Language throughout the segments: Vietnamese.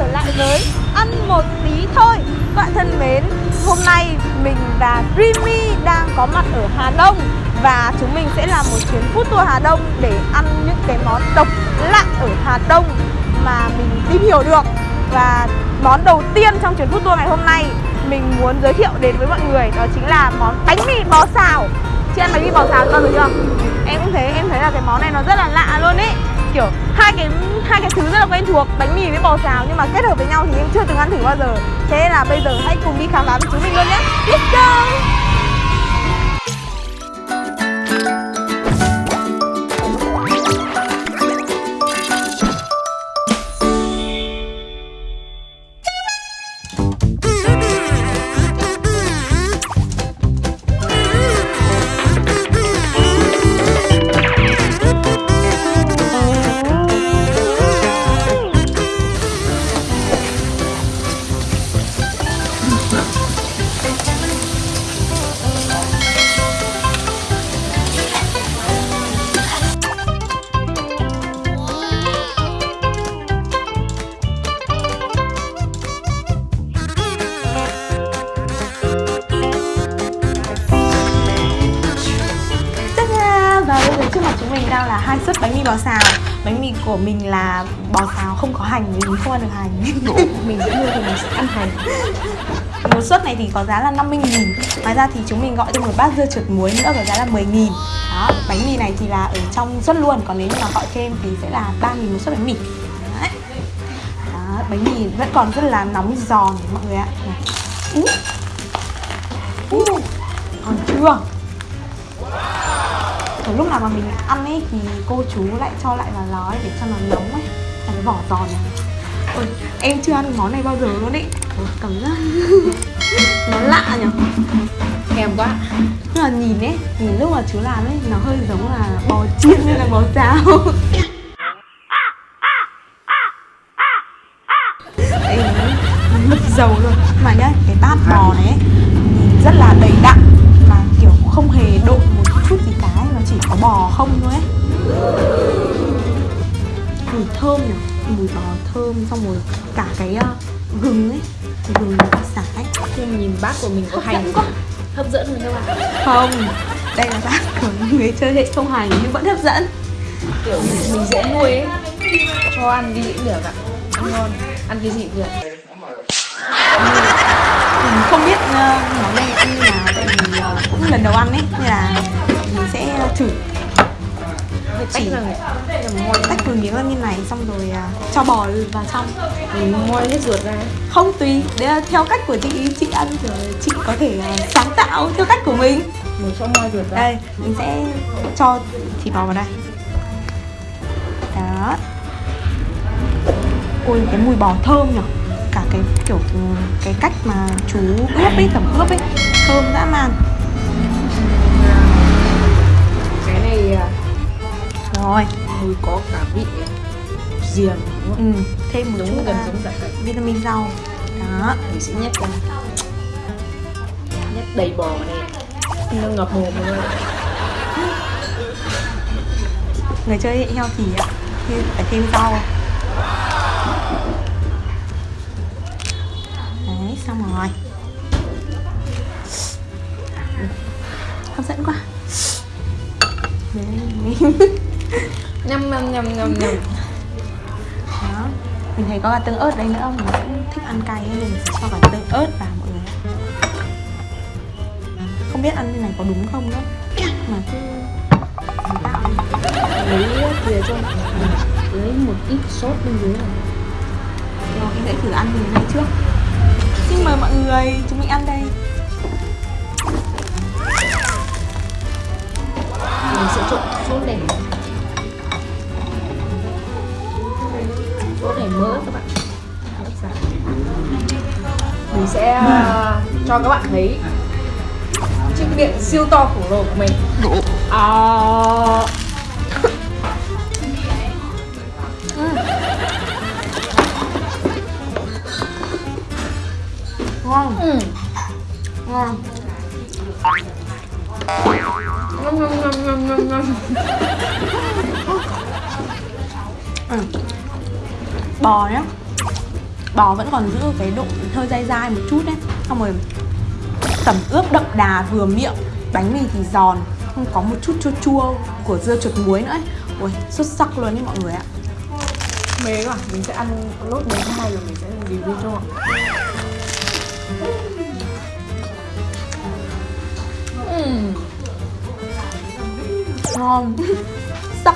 trở lại với ăn một tí thôi. Các bạn thân mến, hôm nay mình và Dreamy đang có mặt ở Hà Đông Và chúng mình sẽ làm một chuyến food tour Hà Đông để ăn những cái món độc lạ ở Hà Đông mà mình tìm hiểu được. Và món đầu tiên trong chuyến food tour ngày hôm nay mình muốn giới thiệu đến với mọi người đó chính là món bánh mì bò xào. Chị ăn bánh mì bò xào bao giờ chưa? Em cũng thế, em thấy là cái món này nó rất là lạ luôn ý kiểu hai cái hai cái thứ rất là quen thuộc, bánh mì với bò xào, nhưng mà kết hợp với nhau thì em chưa từng ăn thử bao giờ. Thế là bây giờ hãy cùng đi khám phá với chúng mình luôn nhé. Let's go! Của mình là bò xào không có hành vì mình không ăn được hành. Mình sẽ mua thì mình sẽ ăn hành. Một suất này thì có giá là 50 nghìn. Ngoài ra thì chúng mình gọi thêm một bát dưa trượt muối nữa có giá là 10 nghìn. Đó, bánh mì này thì là ở trong suất luôn. Còn nếu mà gọi thêm thì sẽ là 3 nghìn một suất bánh mì. Đấy. Đó, bánh mì vẫn còn rất là nóng giòn mọi người ạ. Này. Còn chưa kiểu lúc nào mà mình ăn ấy thì cô chú lại cho lại vào ló ấy để cho nó nóng ấy. Là cái vỏ giòn. Này Ôi, em chưa ăn món này bao giờ luôn ấy. Ôi, Cảm giác nó lạ nhỉ thèm quá. Nhưng mà nhìn ấy, nhìn lúc mà chú làm ấy Nó hơi giống là bò chiên hay là bò xào. Đây, nó mất dầu luôn thơm xong rồi cả cái uh, gừng ấy. Gừng xả ấy. Nhưng nhìn bát của mình có hành quá. hấp dẫn rồi các bạn Không, đây là bát của người chơi hệ không hành nhưng vẫn hấp dẫn. Kiểu mình dễ nuôi ấy. Cho ăn cái gì cũng được ạ. Ăn ngon ăn cái gì cũng được. Mình không biết uh, món này ăn như nào tại vì uh, cũng lần đầu ăn ấy Nên là mình sẽ thử phải tách Chỉ- moi tách từng miếng ra như này xong rồi uh, cho bò vào trong. Mình moi hết ruột ra. Không tùy, đấy là theo cách của chị, chị ăn rồi chị có thể uh, sáng tạo theo cách của mình. Mình cho moi ruột ra. Đây, mình sẽ cho thịt bò vào đây. Đó. Ôi, cái mùi bò thơm nhở. Cả cái kiểu ừ, cái cách mà chú ướp ấy, tẩm ướp ấy Thơm dã man Rồi, mùi có cả vị riềng đúng không? ừ, thêm một giống chút gần à, giống dạ dày. vitamin rau. Đó, mình sẽ nhét ra nhét đầy bò đây. Nó ngập mồm luôn. Người chơi heo thì ạ. Thì phải thêm rau. Đấy, xong rồi. Hấp dẫn quá. Đấy, nhâm nhâm nhâm nhâm nhâm Đó. Mình thấy có cả tương ớt đây nữa, Mình cũng thích ăn cay nên mình sẽ cho cả tương ớt vào mọi người. Không biết ăn như này có đúng không nữa. Mà cứ tạo lấy thìa cho lấy một ít sốt bên dưới này. Rồi mình sẽ thử ăn từ ngay trước. Xin mời mọi người, chúng mình ăn đây. Mình sẽ trộn sốt này sẽ uh, cho các bạn thấy chiếc miệng siêu to khổng lồ của mình. À, Ngon. Ừ. Ngon. Ngâm ngâm ngâm ngâm ngâm ngâm. Ừ. Bò nhá bò vẫn còn giữ cái độ hơi dai dai một chút đấy. Xong rồi tẩm ướp đậm đà vừa miệng bánh mì thì giòn không có một chút chua chua của dưa chuột muối nữa ấy. ui xuất sắc luôn đấy mọi người ạ. Mê quá mình sẽ ăn lốt đến hai rồi mình sẽ review cho mọi Ừm, ngon. Sắc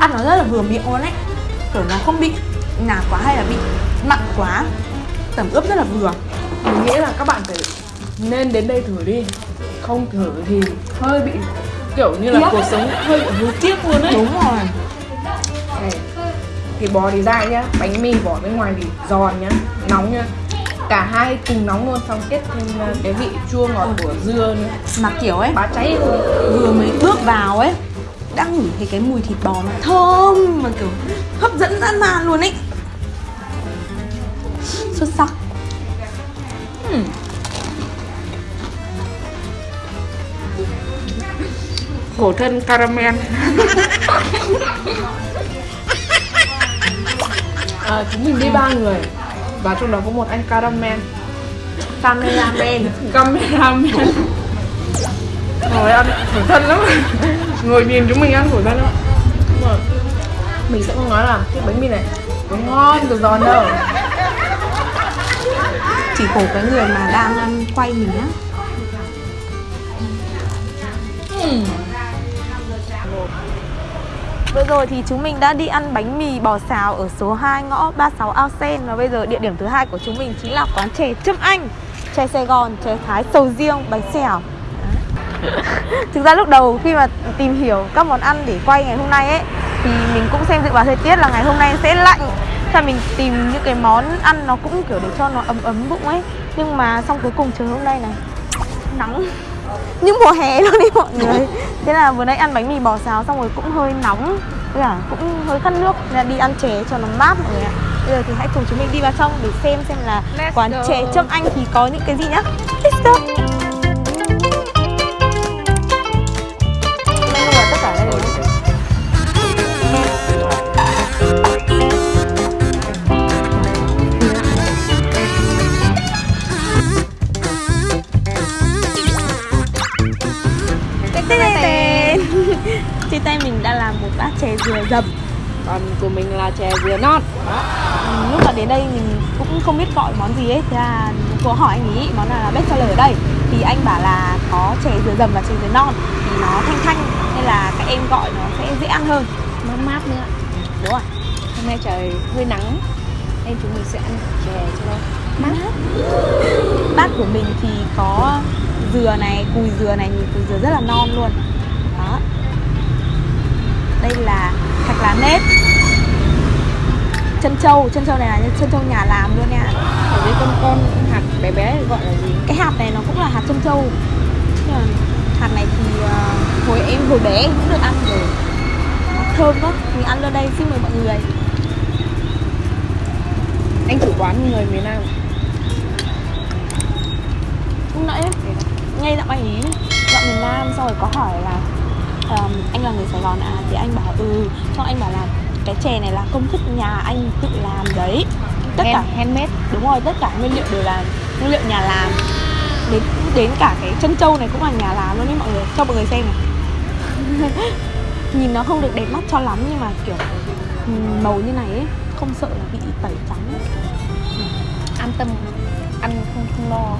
ăn nó rất là vừa miệng luôn ấy. Kiểu nó không bị nạc quá hay là bị mặn quá. Tẩm ướp rất là vừa. Mình nghĩ là các bạn phải nên đến đây thử đi. Không thử thì hơi bị kiểu như là Tiếc. cuộc sống hơi bị hối tiếc luôn ấy. Đúng rồi. Này thịt bò thì dai nhá bánh mì vỏ bên ngoài thì giòn nhá nóng nhá. Cả hai cùng nóng luôn xong kết thêm uh, cái vị chua ngọt của dưa nữa. Mà kiểu ấy bá cháy luôn. vừa mới bước vào ấy đã ngửi thấy cái mùi thịt bò nó thơm mà kiểu hấp dẫn dã man luôn ấy. Xuất sắc. Ừm. khổ thân caramel. À, chúng mình đi ba người và trong đó có một anh caramel. Cameraman cameraman ngồi ăn khổ thân lắm. Ngồi nhìn chúng mình ăn khổ thân lắm. Mình sẽ không nói là cái bánh mì này nó ngon từ giòn đâu. Chỉ khổ cái người mà đang um, quay mình á. Ừm. Vừa rồi thì chúng mình đã đi ăn bánh mì bò xào ở số 2 ngõ 36 Ao Sen Và bây giờ địa điểm thứ hai của chúng mình chính là quán chè Trâm Anh Chè Sài Gòn, chè Thái, sầu riêng, bánh xèo Thực ra lúc đầu khi mà tìm hiểu các món ăn để quay ngày hôm nay ấy Thì mình cũng xem dự báo thời tiết là ngày hôm nay sẽ lạnh. Thế là mình tìm những cái món ăn nó cũng kiểu để cho nó ấm ấm bụng ấy. Nhưng mà xong cuối cùng trời hôm nay này Nắng. Như mùa hè luôn đi mọi người. Thế là vừa nãy ăn bánh mì bò xào xong rồi cũng hơi nóng. Với cả cũng hơi khát nước. Nên là đi ăn chè cho nó mát mọi người ạ. Bây giờ thì hãy cùng chúng mình đi vào trong để xem xem là Let's quán go. chè trâm anh thì có những cái gì nhá. Let's go dừa dầm. Còn của mình là chè dừa non. Ừ, lúc mà đến đây mình cũng không biết gọi món gì ấy. Thế là cô hỏi anh ý món nào là best seller ở đây. Thì anh bảo là có chè dừa dầm và chè dừa non. Thì nó thanh thanh nên là các em gọi nó sẽ dễ ăn hơn. Mát mát nữa. Đúng rồi. Hôm nay trời hơi nắng. Nên chúng mình sẽ ăn chè cho nó mát. Bát của mình thì có dừa này cùi dừa này nhìn cùi dừa rất là non luôn đây là thạch lá nếp. Chân trâu chân trâu này là chân trâu nhà làm luôn nha. Ở đây con con hạt bé bé gọi là gì? Cái hạt này nó cũng là hạt chân trâu. Nhưng mà hạt này thì ờ, hồi em hồi bé em cũng được ăn rồi. Nó thơm lắm mình ăn lên đây xin mời mọi người. Anh chủ quán người miền Nam lúc nãy ngay giọng anh ý giọng miền Nam xong rồi có hỏi là ờm, anh là người Sài Gòn à? Thì anh bảo ừ. Xong anh bảo là cái chè này là công thức nhà anh tự làm đấy. Tất cả Hand- handmade? Đúng rồi tất cả nguyên liệu đều là nguyên liệu nhà làm. Đến đến cả cái chân trâu này cũng là nhà làm luôn đấy mọi người. Cho mọi người xem này. Nhìn nó không được đẹp mắt cho lắm nhưng mà kiểu màu như này ấy không sợ là bị tẩy trắng. Ấy. an tâm ăn không không lo.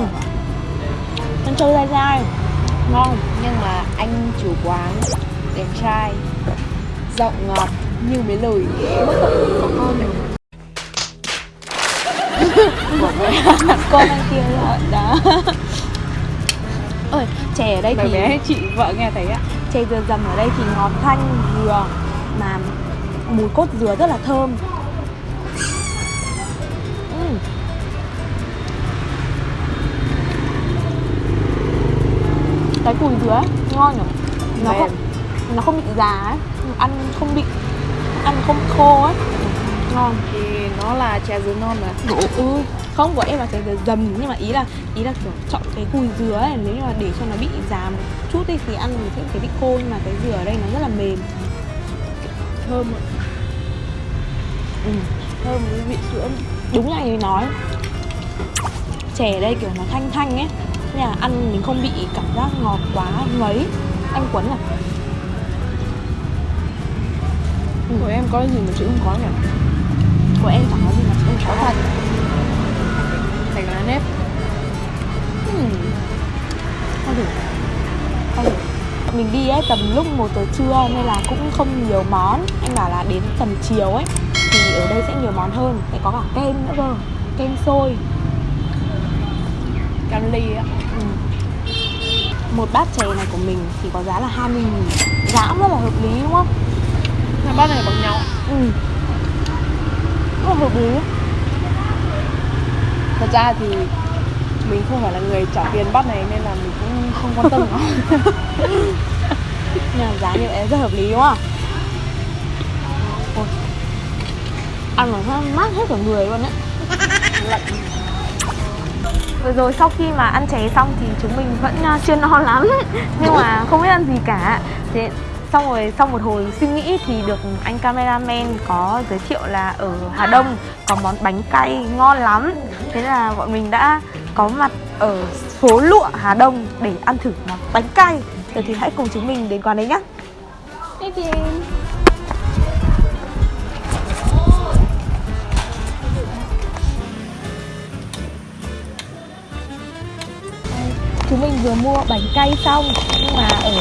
Ừ. chân trâu dai dai ngon nhưng mà anh chủ quán đẹp trai giọng ngọt như mấy lời mất tận của con con anh kia rồi đó. Ơi chè ở đây Bé thì bé chị vợ nghe thấy ạ. chè dừa dầm ở đây thì ngọt thanh dừa mà mùi cốt dừa rất là thơm cái cùi ấy, ngon nhỉ? Nó Mềm. không nó không bị già ấy ăn không bị ăn không khô ấy. Ngon. Thì nó là chè dứa non mà. Ừ không của em là chè dừa dầm nhưng mà ý là ý là kiểu chọn cái cùi dừa ấy nếu như mà để cho nó bị già một chút đi thì ăn thì sẽ thấy bị khô nhưng mà cái dừa ở đây nó rất là mềm. Thơm ạ. Ừ. thơm với vị sữa. Đúng là như nói. Chè ở đây kiểu nó thanh thanh ấy nên là ăn mình không bị cảm giác ngọt quá ngấy. Anh quấn à? Của em có gì mà chữ không có nhỉ? Của em chẳng có gì mà em có thật. Thành lá nếp. Ừ. không được. Không được. Mình đi ấy tầm lúc một giờ trưa nên là cũng không nhiều món. Anh bảo là đến tầm chiều ấy thì ở đây sẽ nhiều món hơn. Sẽ có cả kem nữa cơ. Kem sôi cam ly á ừ. một bát chè này của mình thì có giá là 20 nghìn. Giá cũng rất là hợp lý đúng không? Hai bát này bằng nhau ừ. Rất là hợp lý. Thật ra thì mình không phải là người trả tiền bát này nên là mình cũng không quan tâm. Nó nhưng mà giá như vậy rất hợp lý đúng không? Ôi. ăn mà nó mát hết cả người luôn á. lạnh Vừa rồi sau khi mà ăn chè xong thì chúng mình vẫn à, chưa no lắm. Nhưng mà không biết ăn gì cả. Thế xong rồi sau một hồi suy nghĩ thì được anh cameraman có giới thiệu là ở Hà Đông có món bánh cay ngon lắm. Thế là bọn mình đã có mặt ở phố lụa, Hà Đông để ăn thử món bánh cay. Giờ thì hãy cùng chúng mình đến quán đấy nhé Đi tìm chúng mình vừa mua bánh cay xong nhưng mà ở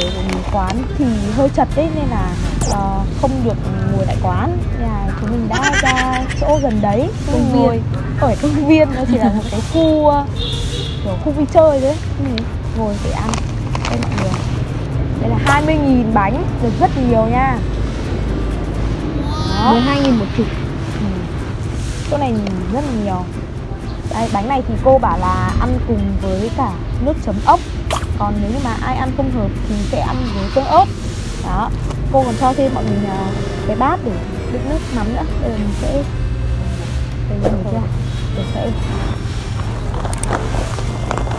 quán thì hơi chật đấy nên là uh, không được ngồi tại quán. Nên là chúng mình đã ra chỗ gần đấy Công ngồi. Ở công viên nó chỉ là một cái khu uh, kiểu khu vui chơi đấy ngồi để ăn. Đây mọi người. Đây là 20.000 bánh được rất nhiều nha. Đó. 12 nghìn một chục. Ừ. chỗ này rất là nhiều. Đây, bánh này thì cô bảo là ăn cùng với cả nước chấm ốc. Còn nếu như mà ai ăn không hợp thì sẽ ăn với tương ớt. Đó, cô còn cho thêm bọn mình à, cái bát để đựng nước mắm nữa. Đây mình sẽ Đây mình chưa Để sẽ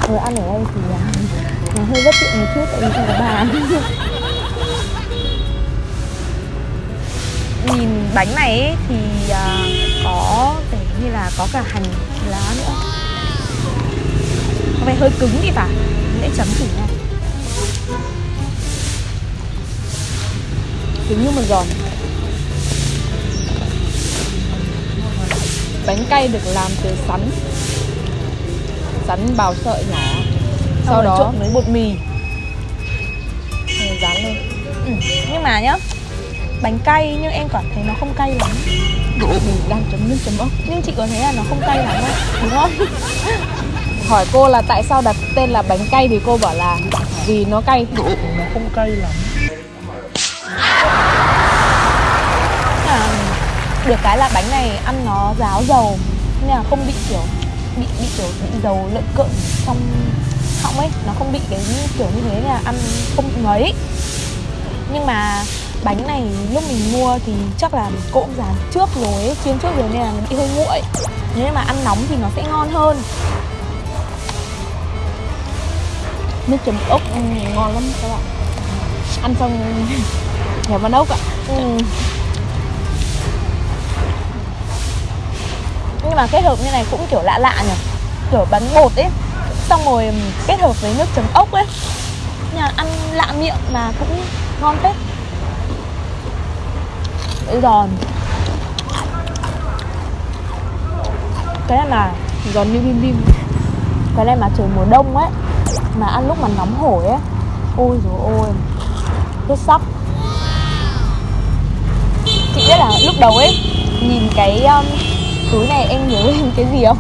Vừa ăn ở đây thì à, nó hơi bất tiện một chút tại vì không có bàn. Nhìn bánh này ấy, thì à, có vẻ như là có cả hành lá nữa vẻ hơi cứng thì phải mình sẽ chấm thử nha. Cứng như mà giòn bánh cay được làm từ sắn. Sắn bào sợi nhỏ. Sau đó trộn với bột mì. Rồi dán lên. Ừ. nhưng mà nhá bánh cay nhưng em cảm thấy nó không cay lắm. Mình đang chấm nước chấm ốc nhưng chị có thấy là nó không cay lắm không? Đúng không hỏi cô là tại sao đặt tên là bánh cay thì cô bảo là vì nó cay. Nó không cay lắm. À, được cái là bánh này ăn nó ráo dầu nên là không bị kiểu bị bị kiểu bị dầu lợn cợn trong họng ấy. Nó không bị cái kiểu như thế là ăn không bị ngấy. Nhưng mà bánh này lúc mình mua thì chắc là cô cũng dán trước rồi ấy, chiên trước rồi nên là nó bị hơi nguội. Nếu mà ăn nóng thì nó sẽ ngon hơn nước chấm ốc. Ừ, ngon lắm các bạn. Ăn xong nhà văn ốc ạ. Ừ. nhưng mà kết hợp như này cũng kiểu lạ lạ nhỉ? Kiểu bánh bột ấy. Xong rồi kết hợp với nước chấm ốc ấy. Nhà ăn lạ miệng mà cũng ngon phết. Giòn cái này mà giòn như bim bim. Cái này mà trời mùa đông ấy mà ăn lúc mà nóng hổi ấy ôi rồi ôi rất sắp. chị biết là lúc đầu ấy nhìn cái um, túi này em nhớ lên cái gì không?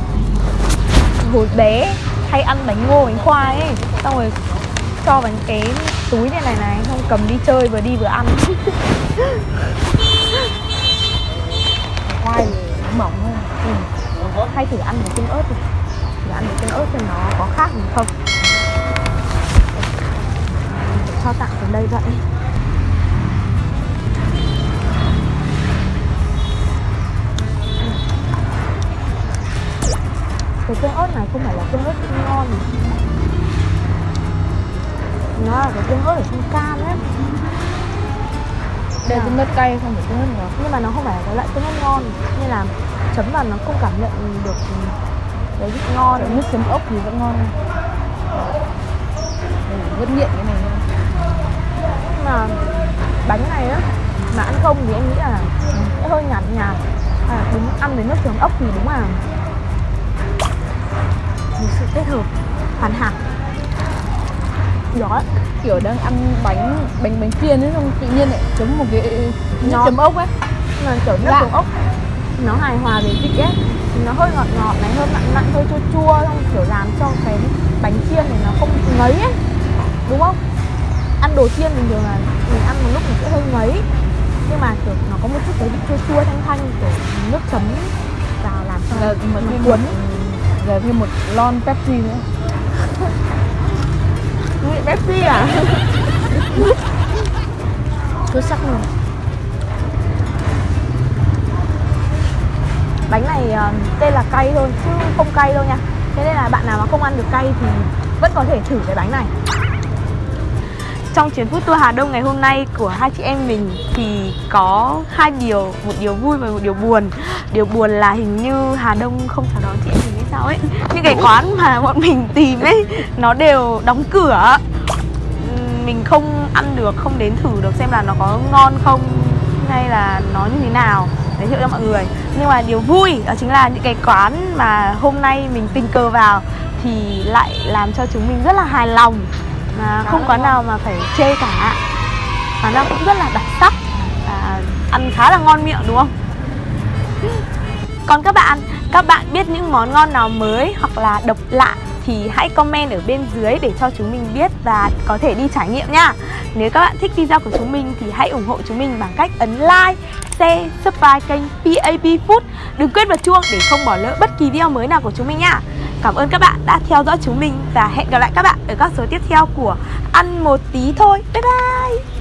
Hồi bé hay ăn bánh ngô bánh khoai ấy. Xong rồi cho bánh cái túi này này này xong cầm đi chơi vừa đi vừa ăn. Khoai thì mỏng hơn ừ. hay thử ăn với tương ớt đi. Thử ăn với tương ớt xem nó có khác gì không cho tặng ở đây vậy. Cái tương ớt này không phải là tương ớt không ngon. Nó là cái tương ớt ở trong cam ấy. Đây là tương ớt cay không phải tương ớt ngọt nhưng mà nó không phải là cái loại tương ớt ngon. Nên là chấm vào nó không cảm nhận được cái vị ngon. Nước chấm ốc thì vẫn ngon vẫn nghiện cái này mà bánh này á mà ăn không thì em nghĩ là sẽ hơi nhạt nhạt. À, đúng ăn với nước chấm ốc thì đúng là một sự kết hợp hoàn hảo. Đó Kiểu đang ăn bánh bánh bánh chiên ấy xong tự nhiên lại chấm một cái nước chấm ốc ấy. Mà kiểu nước chấm ốc nó hài hòa về vị ấy. Nó hơi ngọt ngọt này hơi mặn mặn hơi chua chua xong kiểu làm cho cái bánh chiên này nó không ngấy ấy. Đúng không ăn đồ chiên bình thường là mình ăn một lúc mình sẽ hơi ngấy. Nhưng mà kiểu nó có một chút cái vị chua chua thanh thanh kiểu nước chấm vào làm cho Giờ nó mà thêm cuốn. giờ thêm một lon Pepsi nữa. Vị Pepsi à? Xuất sắc luôn. Bánh này ờ, tên là cay thôi chứ không cay đâu nha. Thế nên là bạn nào mà không ăn được cay thì vẫn có thể thử cái bánh này trong chuyến food tour Hà Đông ngày hôm nay của hai chị em mình thì có hai điều, một điều vui và một điều buồn. Điều buồn là hình như Hà Đông không chào đón chị em mình hay sao ấy. Những cái quán mà bọn mình tìm ấy nó đều đóng cửa. Mình không ăn được, không đến thử được xem là nó có ngon không hay là nó như thế nào giới thiệu cho mọi người. Nhưng mà điều vui đó chính là những cái quán mà hôm nay mình tình cờ vào thì lại làm cho chúng mình rất là hài lòng mà không quán nào mà phải chê cả. Và nó cũng rất là đặc sắc và ăn khá là ngon miệng đúng không? Còn các bạn các bạn biết những món ngon nào mới hoặc là độc lạ thì hãy comment ở bên dưới để cho chúng mình biết và có thể đi trải nghiệm nha. Nếu các bạn thích video của chúng mình thì hãy ủng hộ chúng mình bằng cách ấn like, share, subscribe kênh PAP Food. Đừng quên bật chuông để không bỏ lỡ bất kỳ video mới nào của chúng mình nha. Cảm ơn các bạn đã theo dõi chúng mình và hẹn gặp lại các bạn ở các số tiếp theo của Ăn một tí thôi. Bye bye!